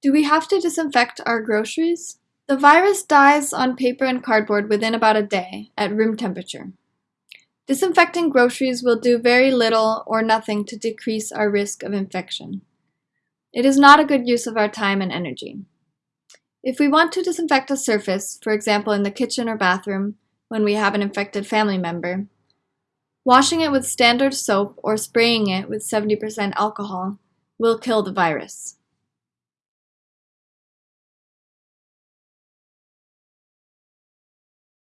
Do we have to disinfect our groceries? The virus dies on paper and cardboard within about a day at room temperature. Disinfecting groceries will do very little or nothing to decrease our risk of infection. It is not a good use of our time and energy. If we want to disinfect a surface, for example in the kitchen or bathroom, when we have an infected family member, washing it with standard soap or spraying it with 70% alcohol will kill the virus.